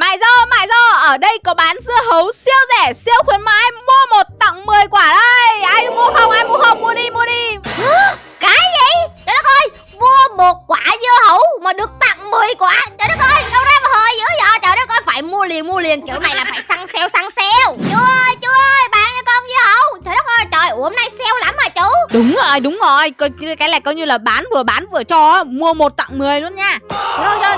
Mại dô, mại dô, ở đây có bán dưa hấu siêu rẻ, siêu khuyến mãi Mua một tặng 10 quả đây. Ai mua không, ai mua không, mua đi, mua đi. Cái gì? Trời đất ơi Mua một quả dưa hấu mà được tặng 10 quả. Trời đất ơi Đâu ra mà hơi dữ vậy? Trời đất ơi Phải mua liền mua liền. Kiểu này là phải săn sale săn sale Chú ơi chú ơi Bán cho con dưa hấu. Trời đất ơi Trời hôm nay sale lắm mà chú? Đúng rồi, đúng rồi. Coi- Cái này coi như là bán vừa bán vừa cho Mua một tặng 10 luôn nha. Rồi rồi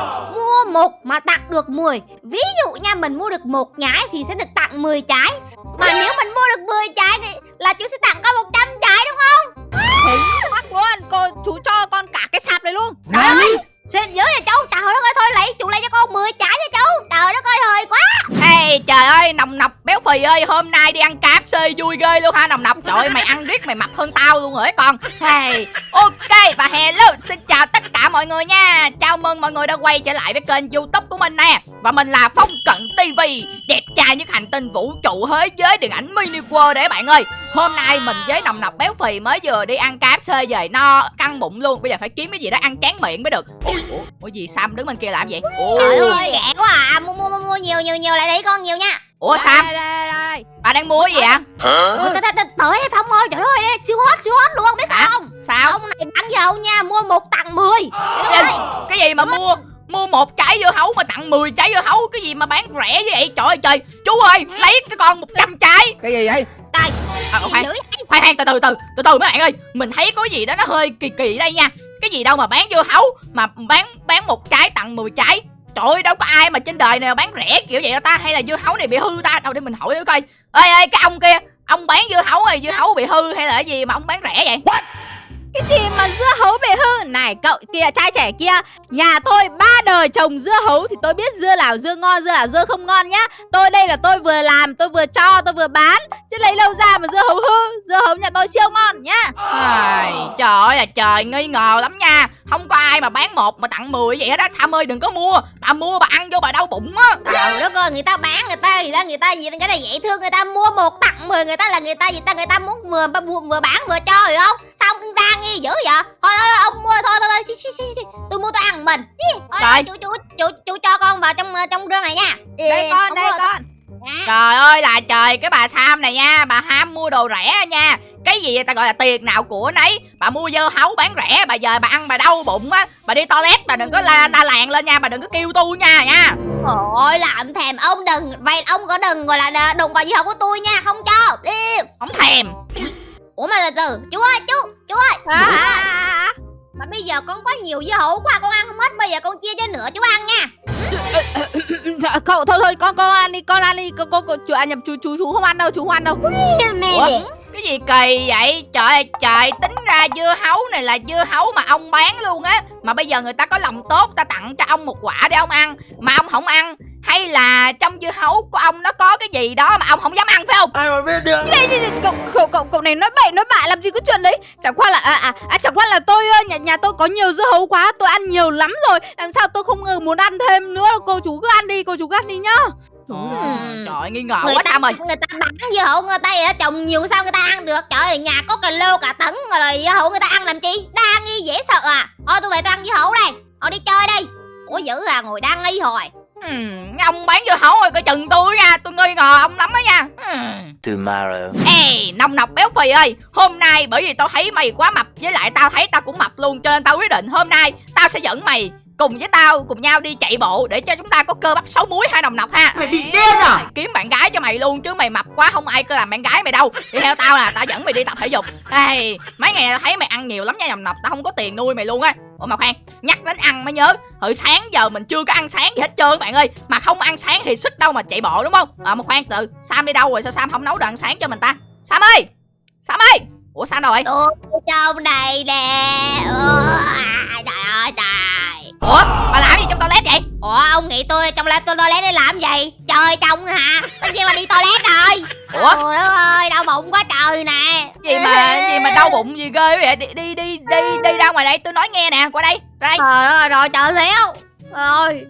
một mà tặng được 10 Ví dụ nha mình mua được một nhái Thì sẽ được tặng 10 trái. Mà nếu mình mua được 10 trái Thì là chú sẽ tặng con 100 trái đúng không? Chính xác luôn. Cô, Chú cho con cả cái sạp này luôn. Trời ơi Xin dữ vậy chú Trời đất ơi thôi lấy Chú lấy cho con 10 trái nha chú Trời đất ơi hơi quá. Ê trời ơi nồng nọc phì ơi Hôm nay đi ăn KFC vui ghê luôn ha nồng nọc. Trời ơi mày ăn riết mày mập hơn tao luôn rồi ấy con. Hey ok và hello Xin chào tất cả mọi người nha. Chào mừng mọi người đã quay trở lại với kênh youtube của mình nè. Và mình là Phong Cận TV Đẹp trai nhất hành tinh vũ trụ thế giới điện ảnh mini world đấy bạn ơi. Hôm nay mình với nồng nọc béo phì mới vừa đi ăn KFC về no căng bụng luôn. Bây giờ phải kiếm cái gì đó ăn chán miệng mới được. Ủa, gì Sam đứng bên kia làm gì Ủa, Trời ơi rẻ quá à. Mua mua mua, mua nhiều nhiều nhiều lại lấy con nhiều nha ủa Sam? Đây, đây, đây. bà đang mua cái gì Ôi, tới, đây Phong ơi Trời ơi siêu hot siêu hot luôn biết sao không? Sao? Ông này bán dầu nha Mua một tặng 10 Trời đất ơi cái gì mà mua? Mua một trái dưa hấu mà tặng 10 trái dưa hấu cái gì mà bán rẻ như vậy? Trời ơi trời. Chú ơi lấy cái con 100 trái. Cái gì vậy? Trời à, khoan khoan khoan từ từ từ từ từ mấy bạn ơi. Mình thấy có gì đó nó hơi kỳ kỳ đây nha. Cái gì đâu mà bán dưa hấu mà bán bán một trái tặng 10 trái trời ơi đâu có ai mà trên đời này mà bán rẻ kiểu vậy đâu ta? Hay là dưa hấu này bị hư ta? Đâu để mình hỏi thử coi. Ơi ơi cái ông kia ông bán dưa hấu này dưa hấu bị hư hay là cái gì mà ông bán rẻ vậy? Cái gì mà dưa hấu bị hư? Này cậu kia trai trẻ kia Nhà tôi ba đời trồng dưa hấu Thì tôi biết dưa nào dưa ngon dưa nào dưa không ngon nhá. Tôi đây là tôi vừa làm tôi vừa cho tôi vừa bán. Chứ lấy lâu ra mà dưa hấu hư Dưa hấu nhà tôi siêu ngon nhá. Ai, trời ơi là trời nghi ngờ lắm nha Không có ai mà bán một mà tặng 10 vậy hết á. Sam ơi đừng có mua. Bà mua bà ăn vô bà đau bụng á. Trời đất ơi người ta bán người ta người ta người ta gì cái này dễ thương. Người ta mua một tặng 10 người ta là người ta gì ta người ta muốn vừa vừa, vừa bán vừa cho hiểu không? Sao ông đang nghi dữ vậy? Thôi thôi ông mua thôi thôi thôi tôi mua tôi ăn mình. Thôi, chú chú chú chú cho con vào trong ờ, trong rương này nha. Đây con đây con. Trời ơi là trời cái bà Sam này nha Bà ham mua đồ rẻ nha. Cái gì ta gọi là tiền nào của nấy. Bà mua dưa hấu bán rẻ Bà giờ bà ăn bà đau bụng á. Bà đi toilet bà đừng có la la làng lên nha Bà đừng có kêu tu nha nha. Ôi làm thèm ông đừng Vậy ông có đừng gọi là đ- đụng vào dưa hấu của tôi nha Không cho Đi. Không thèm. Ủa mà từ từ Chú ơi chú Chú ơi. À, à, à. Mà bây giờ con có nhiều dưa hấu quá Con ăn không hết Bây giờ con chia cho nửa chú ăn nha. Dạ, Cậu thôi thôi con con ăn đi con ăn đi con con, con chú à, nhập chú chú chú không ăn đâu chú không ăn đâu. Ủa? cái gì kỳ vậy? Trời ơi trời tính ra dưa hấu này là dưa hấu mà ông bán luôn á. Mà bây giờ người ta có lòng tốt Ta tặng cho ông một quả để ông ăn. Mà ông không ăn Hay là trong dưa hấu của ông nó có cái gì đó mà ông không dám ăn phải không? Ai mà biết được? Cái này thì cậu, cậu cậu cậu này nói bậy nói bạ làm gì có chuyện đấy? Chẳng qua là à à, à chẳng qua là tôi nhà nhà tôi có nhiều dưa hấu quá tôi ăn nhiều lắm rồi. Làm sao tôi không muốn ăn thêm nữa? Đâu cô chú cứ ăn đi cô chú cứ ăn đi nhá. Trời ơi. Nghi ngờ người quá ta Sam ơi người ta bán dưa hấu người ta trồng nhiều sao người ta ăn được? Trời ơi nhà có cà lô cả tấn rồi dưa hấu người ta ăn làm chi? Đa nghi dễ sợ à. Thôi tôi về tôi ăn dưa hấu đây. Thôi đi chơi đi. Ủa dữ à ngồi đa nghi hồi Hmm, ông bán dưa hấu rồi coi chừng tôi nha Tôi nghi ngờ ông lắm đó nha. Hmm. tomorrow. Ê, nồng nọc béo phì ơi Hôm nay bởi vì tao thấy mày quá mập Với lại tao thấy tao cũng mập luôn Cho nên tao quyết định hôm nay Tao sẽ dẫn mày cùng với tao cùng nhau đi chạy bộ để cho chúng ta có cơ bắp sáu múi hai nồng nọc ha. Mày bị điên à? Kiếm bạn gái cho mày luôn chứ mày mập quá không ai cơ làm bạn gái mày đâu. Đi theo tao là tao dẫn mày đi tập thể dục. Ê, mấy ngày tao thấy mày ăn nhiều lắm nha nồng nọc tao không có tiền nuôi mày luôn á ủa mà khoan nhắc đến ăn mới nhớ hồi sáng giờ mình chưa có ăn sáng gì hết trơn các bạn ơi. Mà không ăn sáng thì sức đâu mà chạy bộ đúng không? À mà khoan từ sam đi đâu rồi? Sao sam không nấu đồ ăn sáng cho mình ta? Sam ơi! Sam ơi! Ủa sam đâu rồi tôi trong đây nè. À, trời ơi trời. Ủa bà làm gì trong toilet vậy? Ủa ông nghĩ tôi trong tôi toilet để làm gì? Trời trong hả? Tất nhiên là đi toilet rồi. Ủa? Trời ơi đau bụng quá trời nè gì mà gì mà đau bụng gì ghê vậy? Đi đi đi đi đi ra ngoài đây tôi nói nghe nè qua đây ra đây. Trời ơi rồi trời xéo rồi.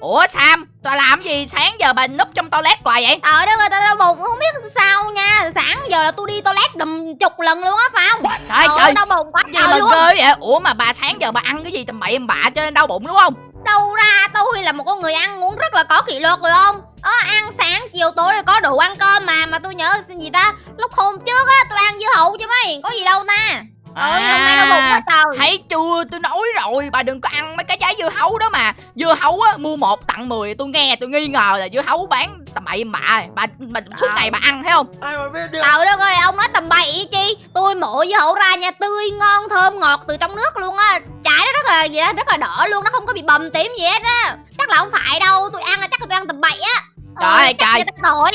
Ủa sam tao làm gì? Sáng giờ bà núp trong toilet hoài vậy? Trời đất ơi tao đau bụng không biết sao nha. Sáng giờ là tôi đi toilet đầm chục lần luôn á phải không? Trời ơi, đau bụng quá gì mà luôn ghê vậy? Ủa mà bà sáng giờ bà ăn cái gì tầm bậy bạ cho nên đau bụng đúng không? Đâu ra tôi là một con người ăn uống rất là có kỷ luật rồi không đó ăn sáng chiều tối rồi có đủ ăn cơm mà mà tôi nhớ gì ta? Lúc hôm trước á tôi ăn dưa hấu chứ mấy có gì đâu ta? Ôi, hôm nay nó bụng quá trời. Thấy chưa? Tôi nói rồi Bà đừng có ăn mấy cái trái dưa hấu đó mà. Dưa hấu á mua một tặng 10 Tôi nghe tôi nghi ngờ là dưa hấu bán tầm bậy bạ Bà, bà suốt ngày bà ăn thấy không? Ai mà biết được? Trời đất ơi ông nói tầm bậy chi? Tôi mổ dưa hấu ra nha tươi ngon thơm ngọt từ trong nước luôn á. Trái nó rất là gì á, rất là đỏ luôn Nó không có bị bầm tím gì hết á. Chắc là không phải đâu tôi ăn là chắc là tôi ăn tầm bậy á Trời Ờ, ơi, trời. tội.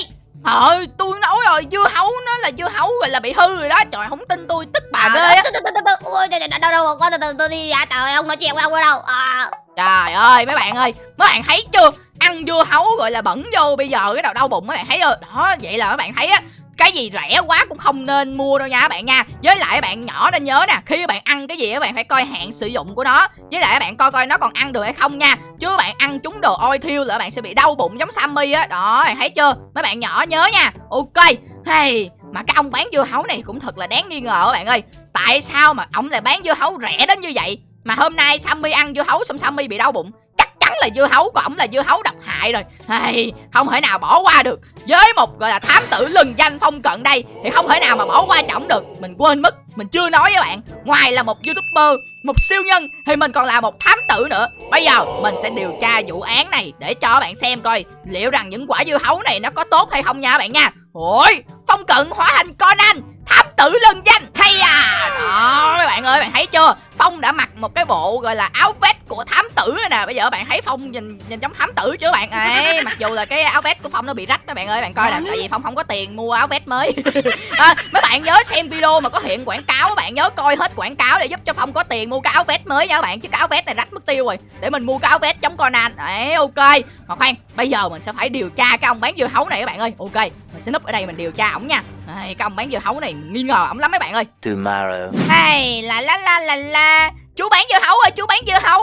Trời tôi nói rồi dưa hấu nó là dưa hấu rồi là bị hư rồi đó. Trời không tin tôi tức bà ghê á. ôi đâu đâu có từ từ tôi đi ra. Trời ông nói chuyện với ông ở đâu? À, Trời ơi mấy bạn ơi Mấy bạn thấy chưa? Ăn dưa hấu gọi là bẩn vô Bây giờ cái đầu đau bụng mấy bạn thấy chưa? Đó vậy là mấy bạn thấy á cái gì rẻ quá cũng không nên mua đâu nha các bạn nha. Với lại các bạn nhỏ nên nhớ nè, Khi các bạn ăn cái gì các bạn phải coi hạn sử dụng của nó. Với lại các bạn coi coi nó còn ăn được hay không nha. Chứ bạn ăn trúng đồ ôi thiêu là bạn sẽ bị đau bụng giống Sammy á. Đó, bạn thấy chưa? Mấy bạn nhỏ nhớ nha. Ok, Hey, mà cái ông bán dưa hấu này cũng thật là đáng nghi ngờ các bạn ơi. Tại sao mà ông lại bán dưa hấu rẻ đến như vậy? Mà hôm nay Sammy ăn dưa hấu xong Sammy bị đau bụng chắn là dưa hấu của ổng là dưa hấu độc hại rồi. Hey, Không thể nào bỏ qua được. Với một gọi là thám tử lừng danh phong cận đây Thì không thể nào mà bỏ qua chổng được. Mình quên mất Mình chưa nói với bạn. Ngoài là một youtuber Một siêu nhân Thì mình còn là một thám tử nữa. Bây giờ mình sẽ điều tra vụ án này Để cho bạn xem coi Liệu rằng những quả dưa hấu này nó có tốt hay không nha bạn nha. Ôi Phong cận hóa thành Conan Thám tử lừng danh. Hay à. Đó các bạn ơi bạn thấy chưa? Phong đã mặc một cái bộ gọi là áo vest của thám tử rồi nè. Bây giờ bạn thấy Phong nhìn nhìn giống thám tử chứ bạn? Ấy Mặc dù là cái áo vest của Phong nó bị rách các bạn ơi Bạn coi nè Tại vì Phong không có tiền mua áo vest mới. À, Mấy bạn nhớ xem video mà có hiện quảng cáo Các bạn nhớ coi hết quảng cáo để giúp cho Phong có tiền mua cái áo vest mới nha các bạn Chứ cái áo vest này rách mất tiêu rồi. Để mình mua cái áo vest giống Conan. Đấy ok. Mà khoan bây giờ mình sẽ phải điều tra cái ông bán dưa hấu này các bạn ơi. Ok mình sẽ núp ở đây mình điều tra ổng nha. Đấy, cái ông bán dưa hấu này nghi ngờ ổng lắm mấy bạn ơi. Tomorrow. Hay là la la la la chú bán dưa hấu ơi chú bán dưa hấu.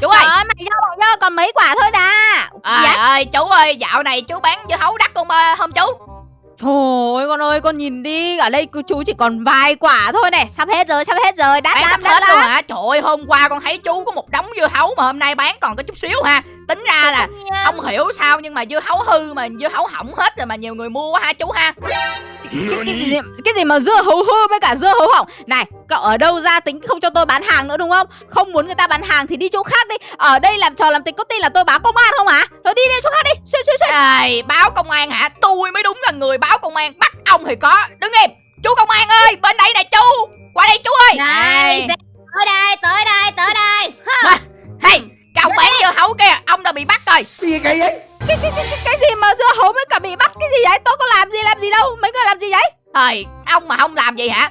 Chú ơi. Trời ơi, mày mày dơ, còn mấy quả thôi đã à, Dạ. ơi chú ơi dạo này chú bán dưa hấu đắt không à, không chú Thôi con ơi con nhìn đi. Ở đây chú chỉ còn vài quả thôi này. Sắp hết rồi sắp hết rồi. Đắt lắm đắt lắm hả? Trời ơi hôm qua con thấy chú có một đống dưa hấu mà hôm nay bán còn có chút xíu ha. Tính ra là không hiểu sao nhưng mà dưa hấu hư mà dưa hấu hỏng hết rồi mà nhiều người mua quá ha chú ha. Cái, cái, gì, cái gì mà dưa hấu hư với cả dưa hấu hỏng? Này cậu ở đâu ra tính không cho tôi bán hàng nữa đúng không? Không muốn người ta bán hàng thì đi chỗ khác đi. Ở đây làm trò làm tính có tin là tôi báo công an không hả? Thôi đi đi chỗ khác đi. Xuyên xuyên xuyên Ây, báo công an hả? Tôi mới đúng là người báo công an bắt ông thì có. Đứng im. Chú công an ơi bên đây nè chú. Qua đây chú ơi. Này tới đây tới đây tới đây. Hey, cái ông bán dưa hấu kia, ông đã bị bắt rồi. Gì kỳ vậy? Cái, cái, cái, cái, cái gì mà dưa hấu với cả bị bắt? Cái gì vậy? Tôi có làm gì làm gì đâu? Mấy người làm gì vậy? Trời, ông mà không làm gì hả?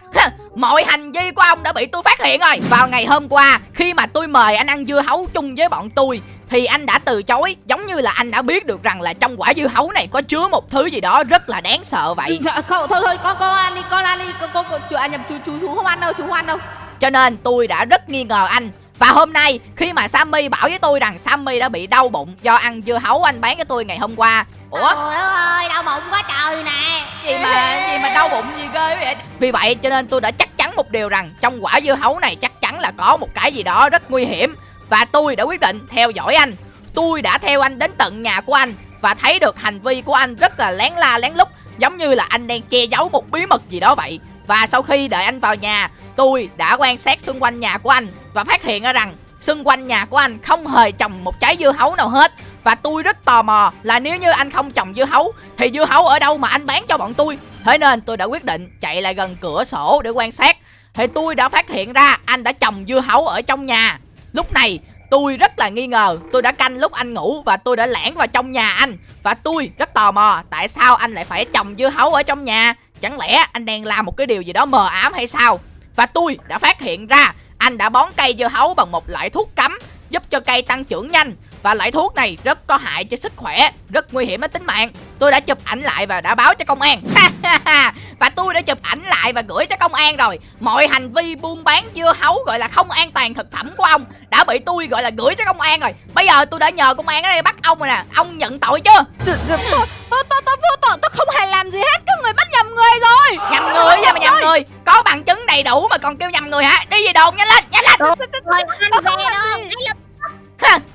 Mọi hành vi của ông đã bị tôi phát hiện rồi. Vào ngày hôm qua, khi mà tôi mời anh ăn dưa hấu chung với bọn tôi Thì anh đã từ chối. Giống như là anh đã biết được rằng là trong quả dưa hấu này có chứa một thứ gì đó rất là đáng sợ vậy. Dạ, Cậu thôi thôi con con ăn đi con ăn đi con con, con chú, à, nhầm chú chú chú không ăn đâu chú không ăn đâu. Cho nên tôi đã rất nghi ngờ anh. Và hôm nay khi mà Sammy bảo với tôi rằng Sammy đã bị đau bụng do ăn dưa hấu anh bán cho tôi ngày hôm qua Ủa? Trời đất ơi đau bụng quá trời nè. Gì mà gì mà đau bụng gì ghê vậy? Vì vậy cho nên tôi đã chắc chắn một điều rằng trong quả dưa hấu này chắc chắn là có một cái gì đó rất nguy hiểm. Và tôi đã quyết định theo dõi anh. Tôi đã theo anh đến tận nhà của anh và thấy được hành vi của anh rất là lén la lén lút giống như là anh đang che giấu một bí mật gì đó vậy. Và sau khi đợi anh vào nhà tôi đã quan sát xung quanh nhà của anh và phát hiện ra rằng xung quanh nhà của anh không hề trồng một trái dưa hấu nào hết và tôi rất tò mò là nếu như anh không trồng dưa hấu, thì dưa hấu ở đâu mà anh bán cho bọn tôi? Thế nên tôi đã quyết định chạy lại gần cửa sổ để quan sát. Thì tôi đã phát hiện ra anh đã trồng dưa hấu ở trong nhà. Lúc này, tôi rất là nghi ngờ. Tôi đã canh lúc anh ngủ và tôi đã lẻn vào trong nhà anh. Và tôi rất tò mò, tại sao anh lại phải trồng dưa hấu ở trong nhà? Chẳng lẽ anh đang làm một cái điều gì đó mờ ám hay sao? Và tôi đã phát hiện ra, anh đã bón cây dưa hấu bằng một loại thuốc cấm, Giúp cho cây tăng trưởng nhanh và loại thuốc này rất có hại cho sức khỏe Rất nguy hiểm đến tính mạng Tôi đã chụp ảnh lại và đã báo cho công an Và tôi đã chụp ảnh lại và gửi cho công an rồi Mọi hành vi buôn bán dưa hấu gọi là không an toàn thực phẩm của ông Đã bị tôi gọi là gửi cho công an rồi Bây giờ tôi đã nhờ công an ở đây bắt ông rồi nè Ông nhận tội chưa Tôi tôi tôi tôi tôi vô tội tôi không hề làm gì hết các người bắt nhầm người rồi Nhầm người vậy mà nhầm người Có bằng chứng đầy đủ mà còn kêu nhầm người hả Đi về đồn nhanh lên nhanh lên rồi anh Tôi không làm gì.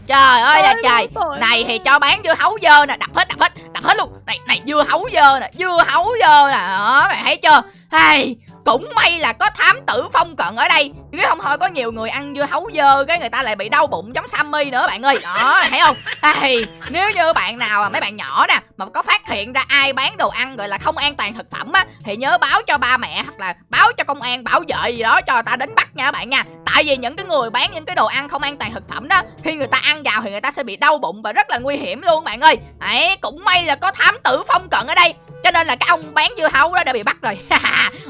Trời ơi là trời. này thì cho bán dưa hấu dơ nè đập hết đập hết đập hết luôn. Này này dưa hấu dơ nè dưa hấu dơ nè. Đó bạn thấy chưa? Hay cũng may là có thám tử phong cận ở đây. Nếu không thôi, có nhiều người ăn dưa hấu dơ, cái người ta lại bị đau bụng giống Sammy nữa, bạn ơi. Đó, thấy không? Hay nếu như bạn nào mấy bạn nhỏ nè, mà có phát hiện ra ai bán đồ ăn gọi là không an toàn thực phẩm á, thì nhớ báo cho ba mẹ hoặc là báo cho công an bảo vệ gì đó cho người ta đến bắt nha các bạn nha. Tại vì những cái người bán những cái đồ ăn không an toàn thực phẩm đó, khi người ta ăn vào thì người ta sẽ bị đau bụng và rất là nguy hiểm luôn, bạn ơi. Ấy, cũng may là có thám tử phong cận ở đây cho nên là cái ông bán dưa hấu đó đã bị bắt rồi.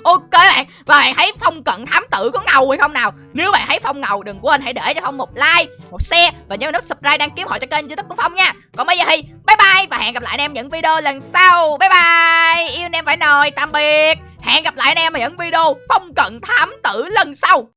Ok bạn. Và bạn thấy phong cận thám tử có ngầu hay không nào? Nếu bạn thấy phong ngầu, đừng quên hãy để cho phong một like, một share và nhớ nút subscribe đăng ký hội cho kênh youtube của phong nha. Còn bây giờ thì bye bye và hẹn gặp lại anh em những video lần sau. Bye bye. Yêu anh em phải nồi, tạm biệt. Hẹn gặp lại anh em ở những video phong cận thám tử lần sau.